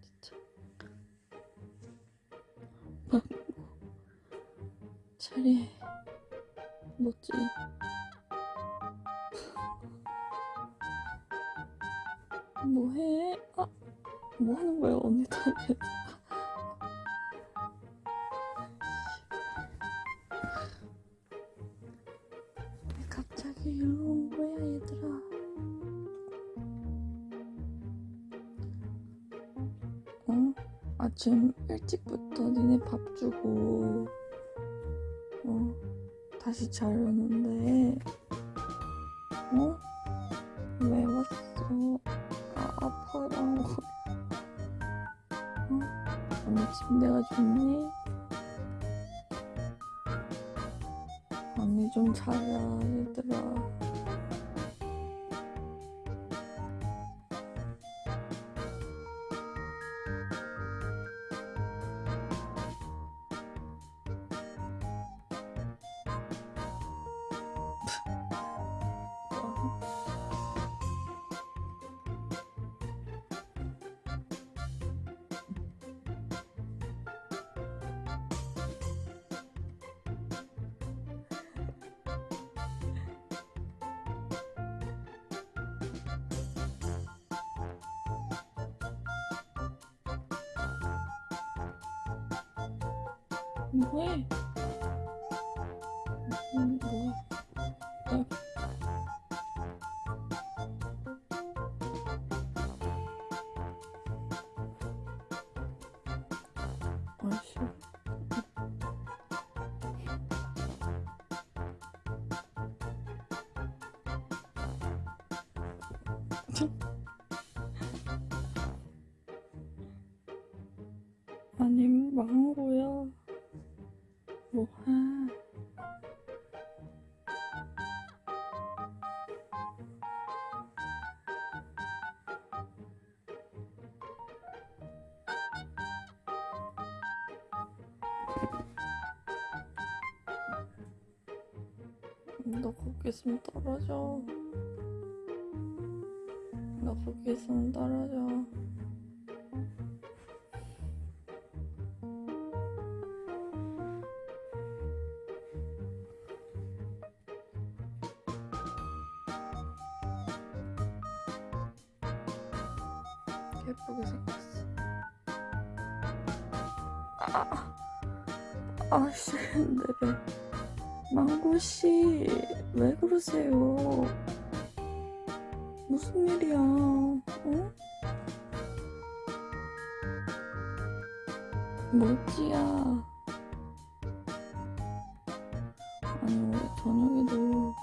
진짜. 망고. 자리에 뭐지? 뭐해? 아, 뭐 하는 거야, 언니 다리 아침 일찍부터 니네 밥 주고, 어, 다시 자려는데, 어? 왜 왔어? 아, 아파라고. 어? 언니 침대가 좋니? 언니 좀 자자, 얘들아. 뭐해? 아이씨. 아니 망고야 뭐해 너 거기 있으면 떨어져. 너 거기 있으면 떨어져 예쁘게 생겼어. 아, 아씨, 네. 망고씨, 왜 그러세요? 무슨 일이야, 어? 뭐지야? 아니, 원래 저녁에도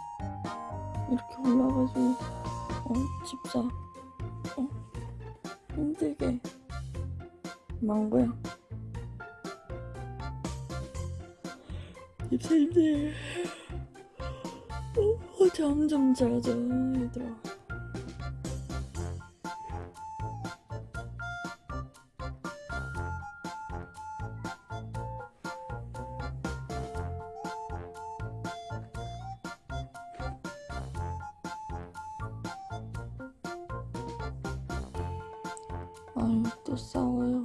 이렇게 올라가지고, 어, 집사, 어? 힘들게 망고야. 입사 힘들 어, 잠좀 자자 얘들아 아유 또 싸워요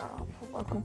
아, 봐봐, 그